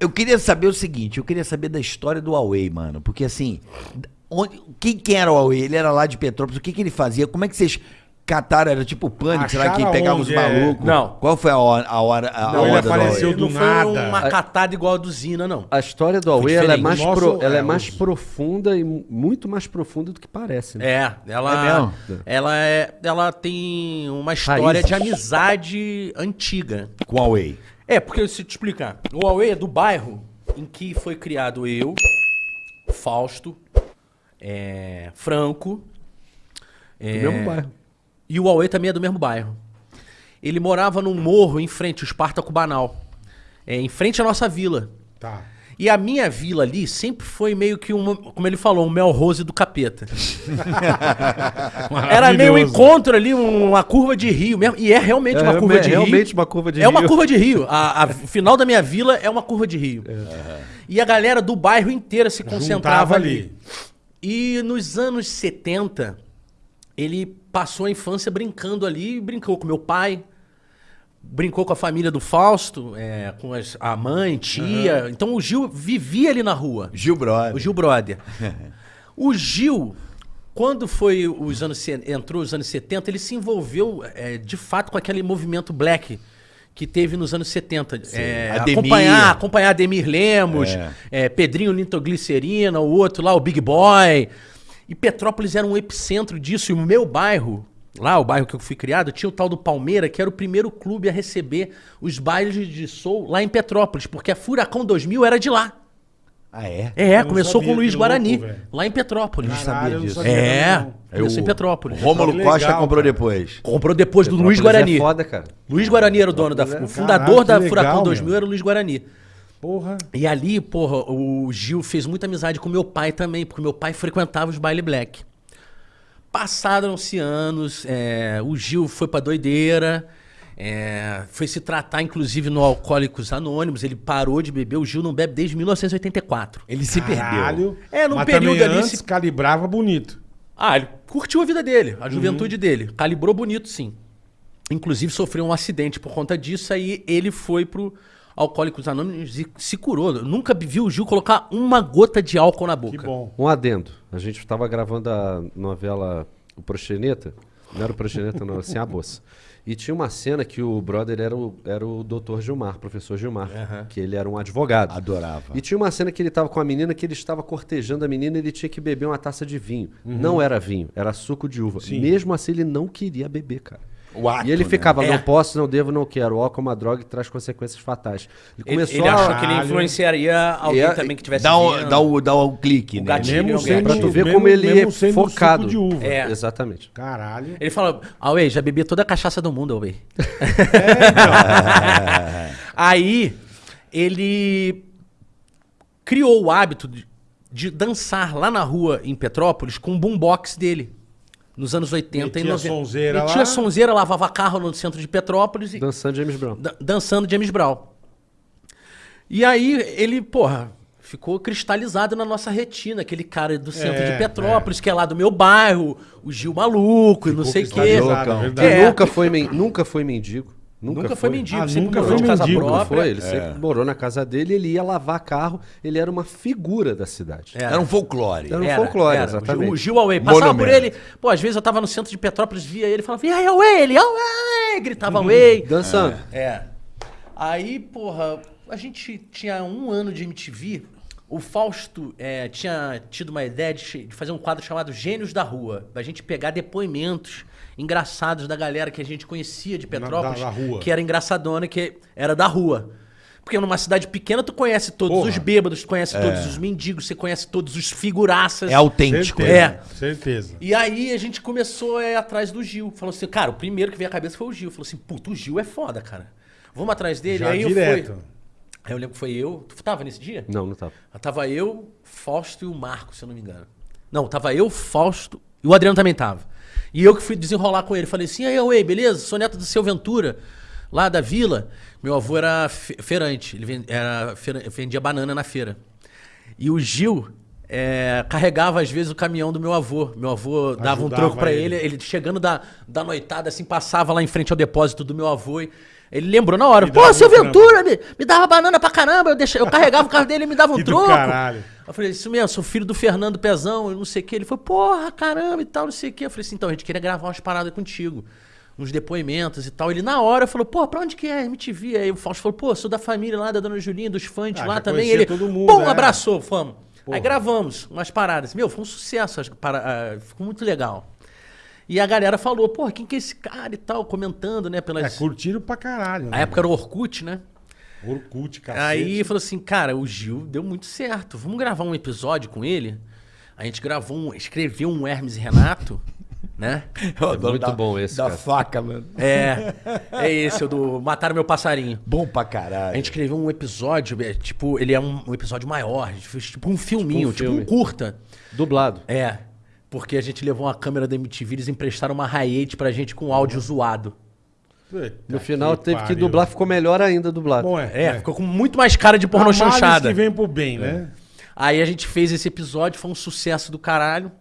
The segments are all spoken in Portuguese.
eu queria saber o seguinte, eu queria saber da história do Huawei, mano. Porque assim, onde, quem, quem era o Huawei? Ele era lá de Petrópolis, o que, que ele fazia? Como é que vocês cataram? Era tipo pânico, será que pegava os onde, é? malucos? Não. Qual foi a hora, a hora, a, Não, ele onda do apareceu Huawei? do não nada. foi uma catada igual a do Zina, não. A história do Huawei ela é mais, Nosso- pro- ela é é, mais os- profunda e mu- muito mais profunda do que parece. Né? É, ela, É ela, é, ela tem uma história Raízes. de amizade antiga. Com o Huawei. É, porque se te explicar, o Huawei é do bairro em que foi criado eu, Fausto, é, Franco. Do é, mesmo bairro. E o Huawei também é do mesmo bairro. Ele morava num morro em frente, o Espartaco Banal. É, em frente à nossa vila. Tá. E a minha vila ali sempre foi meio que uma, como ele falou, um mel rose do capeta. Era meio um encontro ali, um- uma curva de rio mesmo. E é realmente É, uma curva é de rio. realmente uma curva de é uma rio. curva de rio. A, a- o final da minha vila é uma curva de rio. E a galera do bairro inteira se concentrava ali. ali. E nos anos 70, ele passou a infância brincando ali, brincou com meu pai, brincou com a família do Fausto, é, com as- a mãe, tia. Então o Gil vivia ali na rua. Gil Brother. O Gil Brother. o Gil, quando foi os anos entrou os anos 70, ele se envolveu é, de fato com aquele movimento black que teve nos anos 70. É, acompanhar, acompanhar Ademir Lemos, É. é, Pedrinho Nitroglicerina, o outro lá, o Big Boy. E Petrópolis era um epicentro disso. E o meu bairro, lá, o bairro que eu fui criado, tinha o tal do Palmeira, que era o primeiro clube a receber os bailes de soul lá em Petrópolis, porque a Furacão 2000 era de lá. Ah, é? É, Eu começou sabia, com o Luiz Guarani, louco, lá em Petrópolis. Caralho, eu não disso. sabia É, começou em o Petrópolis. Rômulo Que legal, Costa comprou cara. depois. Comprou depois do Luiz Petrópolis Guarani. É foda, cara. Luiz Guarani era o dono da. O fundador Caralho, da legal, Furacão meu. 2000 era o Luiz Guarani. Porra. E ali, porra, o Gil fez muita amizade com meu pai também, porque meu pai frequentava os baile black. Passaram-se anos, é, o Gil foi pra doideira, é, foi se tratar, inclusive, no Alcoólicos Anônimos. Ele parou de beber. O Gil não bebe desde 1984. Ele se perdeu. Caralho. É, num Mas período ali antes se- calibrava bonito. Ah, ele curtiu a vida dele, a juventude dele. Calibrou bonito, sim. Inclusive sofreu um acidente por conta disso, aí ele foi pro Alcoólicos Anônimos e se curou. Eu nunca vi o Gil colocar uma gota de álcool na boca. Que bom. Um adendo. A gente estava gravando a novela O Proxeneta. Não era o Proxeneta, não, assim, a moça. E tinha uma cena que o brother era o, era o doutor Gilmar, professor Gilmar, que ele era um advogado. Adorava. E tinha uma cena que ele estava com a menina, que ele estava cortejando a menina e ele tinha que beber uma taça de vinho. Não era vinho, era suco de uva. Sim. Mesmo assim, ele não queria beber, cara. O ato, e ele né? ficava, É. não posso, não devo, não quero. O álcool é uma droga e traz consequências fatais. Ele Ele, começou ele a... achou que ele influenciaria alguém É, também que tivesse Dá o, dá, o, dá o clique, O né? gatilho. Mesmo sendo, Pra tu ver mesmo- como ele mesmo é sendo focado. suco de uva. É. Exatamente. Caralho. Ele falou, Away, já bebi toda a cachaça do mundo, Away. Aí, ele criou o hábito de, de dançar lá na rua em Petrópolis com o boombox dele. Nos anos 80 e Metia 90. sonzeira Metia lá. sonzeira, lavava carro no centro de Petrópolis e Dançando James Brown. dan- dançando James Brown. E aí ele, porra, ficou cristalizado na nossa retina, aquele cara do centro É, de Petrópolis, que é lá do meu bairro, o Gil maluco e não sei o quê. loucão. É. nunca foi, men- nunca foi mendigo. Nunca, Nunca, foi mendigo, Ah, sempre nunca morou foi de mendigo, própria. foi, ele sempre morou na casa dele, ele ia lavar carro, ele era uma figura da cidade. É. Era um folclore. Era um folclore, exatamente. O Gil Away. Passava por Monumento. ele. Pô, às vezes eu tava no centro de Petrópolis, via ele e falava, e aí, Away, ele, Away! Gritava Away. Dançando. É. Aí, porra, a gente tinha um ano de MTV. O Fausto é, tinha tido uma ideia de, de fazer um quadro chamado Gênios da Rua. Da gente pegar depoimentos engraçados da galera que a gente conhecia de Petrópolis. da rua. Que era engraçadona, que era da rua. Porque numa cidade pequena, tu conhece todos Porra. os bêbados, tu conhece todos os mendigos, você conhece todos os figuraças. É autêntico. Certeza. É. Certeza. E aí a gente começou a ir atrás do Gil. Falou assim, cara, o primeiro que veio à cabeça foi o Gil. Falou assim, puta, o Gil é foda, cara. Vamos atrás dele. Já aí direto. eu fui. Aí eu lembro que foi eu. Tu tava nesse dia? Não, não tava. Tava eu, Fausto e o Marco, se eu não me engano. Não, tava eu, Fausto e o Adriano também tava. E eu que fui desenrolar com ele. Falei assim, aí, oi, beleza? Sou neto do seu Ventura, lá da vila. Meu avô era fe- feirante, ele ven- era vendia banana na feira. E o Gil é, carregava, às vezes, o caminhão do meu avô. Meu avô dava um Ajudava troco pra ele. ele. Ele chegando da, da noitada, assim, passava lá em frente ao depósito do meu avô. E Ele lembrou na hora. Pô, seu um trampo." Ventura, me, me dava banana pra caramba. Eu, deixava, eu carregava o carro dele e me dava um troco. caralho. Eu falei, isso mesmo, sou filho do Fernando Pezão, eu não sei o que. Ele falou, porra, caramba e tal, não sei o que. Eu falei assim, então, a gente queria gravar umas paradas contigo. Uns depoimentos e tal. Ele na hora falou, pô, pra onde que é? MTV. Aí o Fausto falou, pô, sou da família lá da Dona Julinha, dos fãs Ah, lá também. Ele, todo mundo, pum, é. abraçou, fomos. Porra. Aí gravamos umas paradas. Meu, foi um sucesso, para, ah, ficou muito legal. E a galera falou, pô, quem que é esse cara e tal, comentando, né, É, pelas... curtiram pra caralho. A né? época era o Orkut, né? Orkut, cacete. Aí falou assim, cara, o Gil deu muito certo. Vamos gravar um episódio com ele? A gente gravou um, escreveu um Hermes e Renato, né? Eu adoro muito da- bom esse, Da cara. faca, mano. É, é esse, o do Mataram Meu Passarinho. Bom pra caralho. A gente escreveu um episódio, é, tipo, ele é um, um episódio maior, a gente fez tipo um filminho, tipo um, filme. curta. Dublado. É, porque a gente levou uma câmera da MTV, eles emprestaram uma Hi8 pra gente com áudio zoado. Puta No final teve que pariu. dublar, ficou melhor ainda dublado. Bom, é. É, ficou com muito mais cara de pornô chanchada. que vem pro bem, né? Aí a gente fez esse episódio, foi um sucesso do caralho.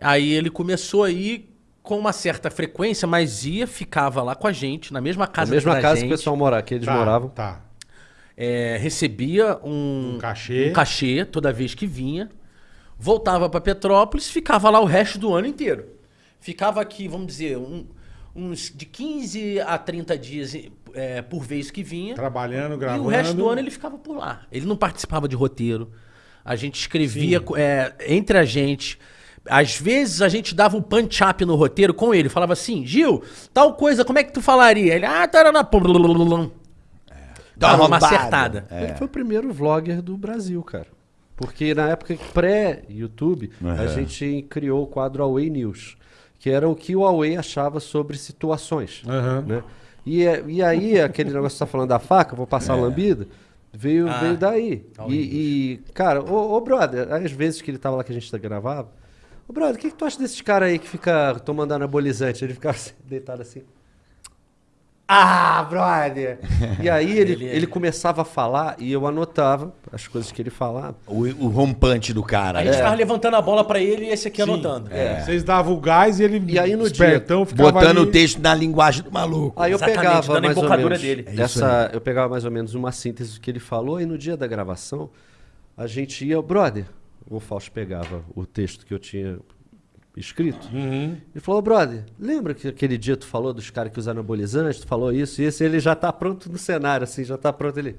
Aí ele começou aí com uma certa frequência, mas ia, ficava lá com a gente, na mesma Na casa mesma da casa gente, que o pessoal morava, que eles Tá, moravam. Tá. é, recebia um, Um cachê. um cachê toda vez que vinha, voltava para Petrópolis, ficava lá o resto do ano inteiro. Ficava aqui, vamos dizer, um- uns de 15 a 30 dias é, por vez que vinha. Trabalhando, E gravando. o resto do ano ele ficava por lá. Ele não participava de roteiro. A gente escrevia é, entre a gente. Às vezes a gente dava um punch-up no roteiro com ele. Falava assim, Gil, tal coisa, como é que tu falaria? Ele, ah, tarana. Dá Dava uma acertada. Ele foi o primeiro vlogger do Brasil, cara. Porque na época pré-YouTube, a Uhum. gente criou o quadro Away News, que era o que o Away achava sobre situações. Aham. né? E, é- e aí, aquele negócio que você tá falando da faca, vou passar a lambida, veio, Ah, veio daí. Away E, e, cara, ô, ô, brother, às vezes que ele tava lá que a gente gravava, ô brother, o que, que tu acha desses caras aí que fica tomando anabolizante? Ele ficava assim, deitado assim. Ah, brother! E aí ele, Ele- ele começava a falar e eu anotava as coisas que ele falava. O, o rompante do cara. A gente É. ficava levantando a bola pra ele e esse aqui Sim. anotando. É. Vocês davam o gás e ele, E aí no espertão, ficava Botando ali... o texto na linguagem do maluco. Aí eu Exatamente, pegava dando a mais ou embocadura menos dele. É isso essa, eu pegava mais ou menos uma síntese do que ele falou e no dia da gravação a gente ia, brother, o Fausto pegava o texto que eu tinha escrito Uhum. e falou, brother, lembra que aquele dia tu falou dos caras que usam anabolizante, tu falou isso e isso, e ele já tá pronto no cenário, assim, já tá pronto ele.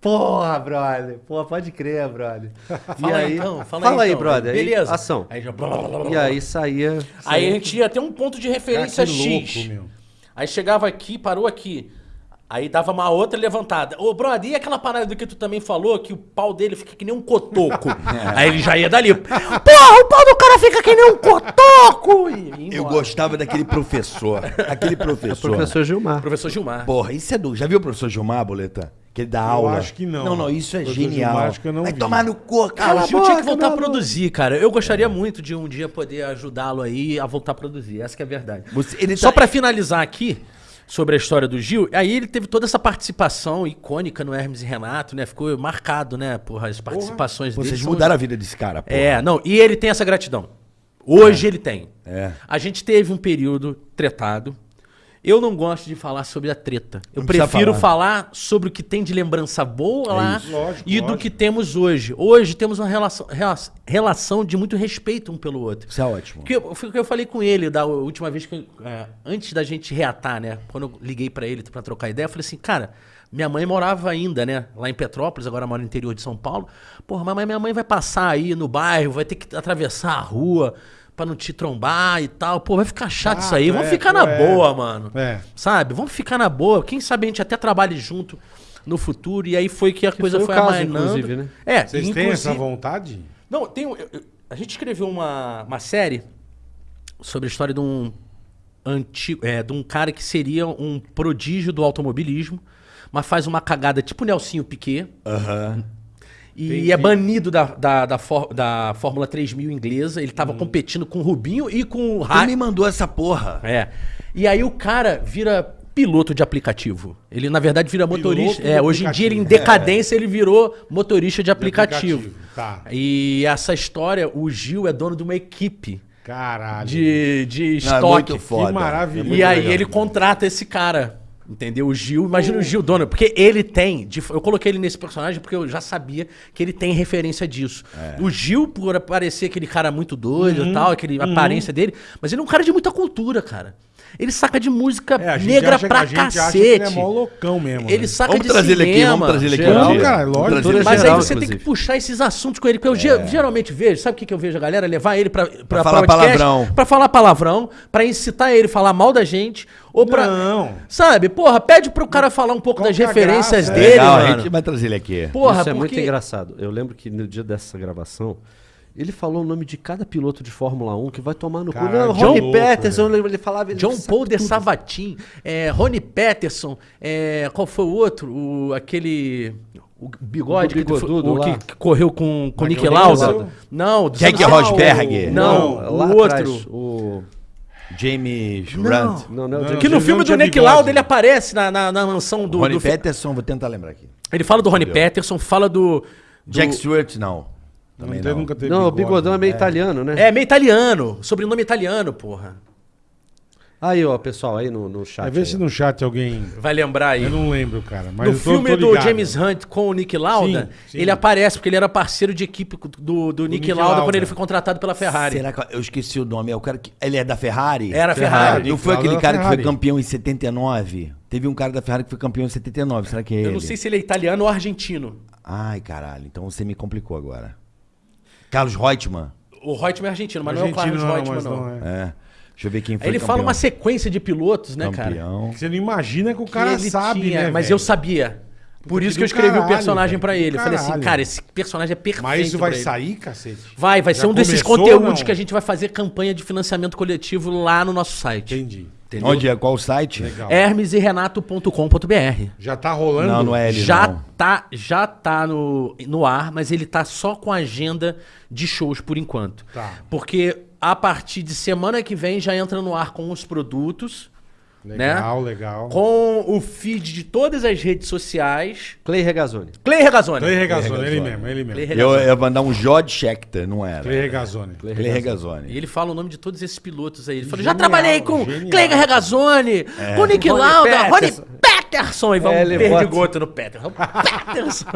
Porra, brother, porra, pode crer, brother. Fala aí, então, fala, fala aí, aí, então. brother. Aí, Beleza. ação. Aí já... E aí saía. Aí saía- a gente ia ter um ponto de referência X. louco. Aí chegava aqui, parou aqui. Aí dava uma outra levantada. Ô, brother, e aquela parada do que tu também falou, que o pau dele fica que nem um cotoco? Aí ele já ia dali. Porra, o pau do cara fica que nem um cotoco! E Eu gostava daquele professor. Aquele professor. Professor Gilmar. Professor Gilmar. Porra, isso é do. Já viu o professor Gilmar, Boleta? Que ele dá aula. acho que não. Não, não, isso é Professor genial. Gilmar, acho que eu não Vai vi. tomar no cu, Ah, cala o a Gil boca, tinha que voltar a produzir, cara. Eu gostaria muito de um dia poder ajudá-lo aí a voltar a produzir. Essa que é a verdade. Você- ele Só tá- pra finalizar aqui sobre a história do Gil, aí ele teve toda essa participação icônica no Hermes e Renato, né? Ficou marcado, né? Por as participações dele. Vocês são- mudaram a vida desse cara, porra. É, não, e ele tem essa gratidão. Hoje ele tem. É. A gente teve um período tretado. Eu não gosto de falar sobre a treta. Eu prefiro falar. falar. sobre o que tem de lembrança boa lá isso. Lógico, e do lógico. que temos hoje. Hoje temos uma relação, rela- relação de muito respeito um pelo outro. Isso é ótimo. Porque eu, foi o que eu falei com ele da última vez que. eu- é, antes da gente reatar, né? Quando eu liguei pra ele pra trocar ideia, eu falei assim, cara, minha mãe morava ainda, né? Lá em Petrópolis, agora mora no interior de São Paulo. Porra, mas minha mãe vai passar aí no bairro, vai ter que atravessar a rua pra não te trombar e tal. Pô, vai ficar chato isso aí. Chato, Vamos é, ficar pô, na é. boa, mano. É. Sabe? Vamos ficar na boa. Quem sabe a gente até trabalhe junto no futuro. E aí foi que a coisa foi foi caso, amainando. inclusive, né? É, Vocês têm inclusive- essa vontade? não, tem. eu- eu- a gente escreveu uma, uma série sobre a história de um antigo, é, de um cara que seria um prodígio do automobilismo, mas faz uma cagada tipo Nelsinho Piquet Aham. E Entendi. é banido da, da, da, for- da Fórmula 3000 inglesa. Ele Hum. tava competindo com o Rubinho e com o Ra me mandou essa porra. É. E aí o cara vira piloto de aplicativo. Ele, na verdade, vira Piloto motorista. de É, hoje em dia, ele em decadência, ele virou motorista de aplicativo. aplicativo, tá. E essa história, o Gil é dono de uma equipe Caralho. de, de Não, é estoque. muito foda. Que maravilha. e aí ele contrata esse cara Entendeu? O Gil, imagina o Gil Dono, porque ele tem. Eu coloquei ele nesse personagem porque eu já sabia que ele tem referência disso. O Gil, por parecer aquele cara muito doido e tal, aquele aparência dele, mas ele é um cara de muita cultura, cara. Ele saca de música É, negra acha- pra a gente acha cacete. que ele é mó loucão mesmo. Ele né? saca Vamos de trazer ele aqui, cinema. vamos trazer ele aqui. Cara, Vamos lógico. Mas geral, aí você tem inclusive. que puxar esses assuntos com ele. Porque eu ge- geralmente vejo, sabe o que, que eu vejo a galera? Levar ele pra, pra, falar podcast, palavrão. Pra falar palavrão, pra incitar ele a falar mal da gente. Ou pra. Não. Sabe, porra, pede pro cara falar um pouco Qual das é referências graça? dele, Legal, mano. a gente vai trazer ele aqui. Porra, Isso é muito engraçado. Eu lembro que no dia dessa gravação, ele falou o nome de cada piloto de Fórmula 1 que vai tomar no cu. Não, que Ronnie louco, Peterson, eu lembro, ele falava... ele John Paul de tudo. Savatin, é, Rony Peterson, é, qual foi o outro? O, aquele. O bigode O que, o que correu com, com o Nick Lauda. Não, do Jack Rosberg. Não, Não, lá o outro. atrás, o... James Não. Runt. Não, não, Não, Que no filme não do Nick. Lauda ele aparece na, na, na mansão do. Ronnie do fi- Peterson, vou tentar lembrar aqui. Ele fala do Ronnie Peterson, fala do. do- Jack Stewart, não. Não Também não. nunca teve Não, o bigodão é meio italiano, né? É, meio italiano. Sobrenome italiano, porra. Aí, ó, pessoal, aí no, no chat. Aí vê aí, se ó. no chat alguém... Vai lembrar aí. Eu não lembro, cara. Mas no eu tô- filme tô do. James Hunt com o Nick Lauda, Sim, sim. ele aparece porque ele era parceiro de equipe do, do, Nick, Nick Lauda, Lauda. quando ele foi contratado pela Ferrari. Será que eu esqueci o nome? É o cara que ele é da Ferrari? Era a Ferrari. Ferrari. Não foi aquele cara que foi campeão em 79? Teve um cara da Ferrari que foi campeão em 79. Será que é ele? Eu não sei se ele é italiano ou argentino. Ai, caralho. Então você me complicou agora. Carlos Reutemann. O Reutemann é argentino, mas não é o Argentino Carlos Reutemann, mas não. é. É. Deixa eu ver quem foi Aí ele campeão. fala uma sequência de pilotos, né, cara? Campeão. Você não imagina que o Que cara ele sabe, tinha, né, Mas velho? eu sabia. Por Puta, isso que que eu escrevi o caralho, personagem velho, pra do ele. Eu falei assim, cara, esse personagem é perfeito. Mas isso vai pra ele. sair, cacete? Vai, vai Já ser um desses começou conteúdos não? que a gente vai fazer campanha de financiamento coletivo lá no nosso site. Entendi. Entendeu? Onde é? Qual o site? Legal. hermeserenato.com.br. Já tá rolando? Não, não é ele Já não. tá, já tá no, no ar, mas ele tá só com agenda de shows por enquanto. Tá. Porque a partir de semana que vem já entra no ar com os produtos, Legal, né? legal. Com o feed de todas as redes sociais. Clay Regazzoni. Clay Regazzoni. Clay Regazzoni, Clay ele Regazzoni. mesmo, ele mesmo. Clay Eu Regazzoni. ia mandar um Jod Schechter, não era. Clay Regazzoni. Clay E Regazzoni. ele fala o nome de todos esses pilotos aí. Ele fala, Genial, já trabalhei com genial. Clay Regazzoni, com Nick Lauda, Rony Peterson. E vamos É, perdigoto no Peterson. Peterson.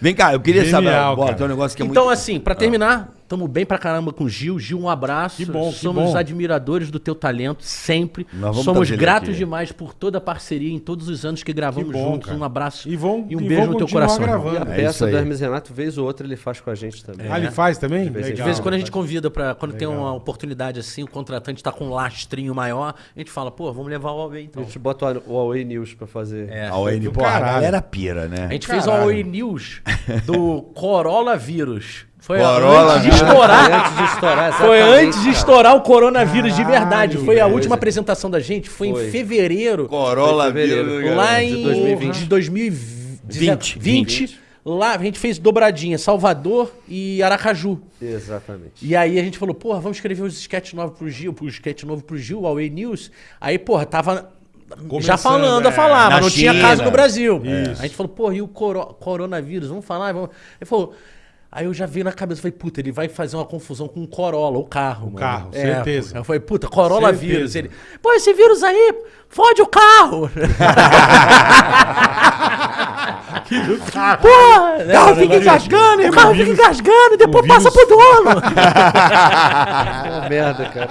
Vem cá, eu queria Genial, saber. Tem um negócio que é então, muito. assim, pra terminar, tamo bem pra caramba com o Gil. Gil, um abraço. Que bom, que Somos bom. admiradores do teu talento, sempre. Nós vamos Somos gratos demais por toda a parceria em todos os anos que gravamos Que bom, juntos. cara. Um abraço E vão- e um e beijo no teu coração. gravando. E a É peça aí. do Hermes Renato, vez ou outra, ele faz com a gente também. Ah, ele faz também? vez em De Legal. vez em quando a gente convida pra. Quando tem Legal. uma oportunidade assim, o contratante tá com um lastrinho maior, a gente fala, pô, vamos levar o Huawei A então. gente bota o Huawei News pra fazer. É. A ON, do pô, a caralho. galera pira, né? A gente fez o Caralho. Huawei News do Corolla vírus. Foi Corolla antes de estourar. Antes de estourar, Foi antes de estourar o coronavírus de Caralho, verdade. Foi a última apresentação da gente, foi, Foi. em fevereiro. Corolla Foi em fevereiro. vírus, lá em de 2020. de 2020. 20. Lá a gente fez dobradinha, Salvador e Aracaju. Exatamente. E aí a gente falou, porra, vamos escrever os sketch novos pro Gil, pro sketch novo pro Gil, Huawei News. Aí, porra, tava já Começando, falando a é. falar, mas não tinha China. caso no Brasil. Isso. A gente falou, porra, e o coro- coronavírus? Vamos falar? Vamos... Ele falou... Aí eu já vi na cabeça, falei, puta, ele vai fazer uma confusão com o Corolla, o carro. O carro, certeza. Eu falei, puta, Corolla Certeza. vírus. Ele, pô, esse vírus aí fode o carro. Porra, o carro fica engasgando, o carro fica engasgando, depois passa pro dono. Uma merda, cara.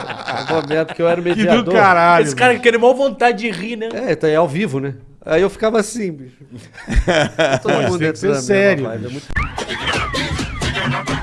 Uma merda, porque eu era o Que mediador. do caralho. Esse cara querendo mal vontade de rir, né? É, então é ao vivo, né? Aí eu ficava assim, bicho. Todo mundo que dentro da mesma sério, é bicho. muito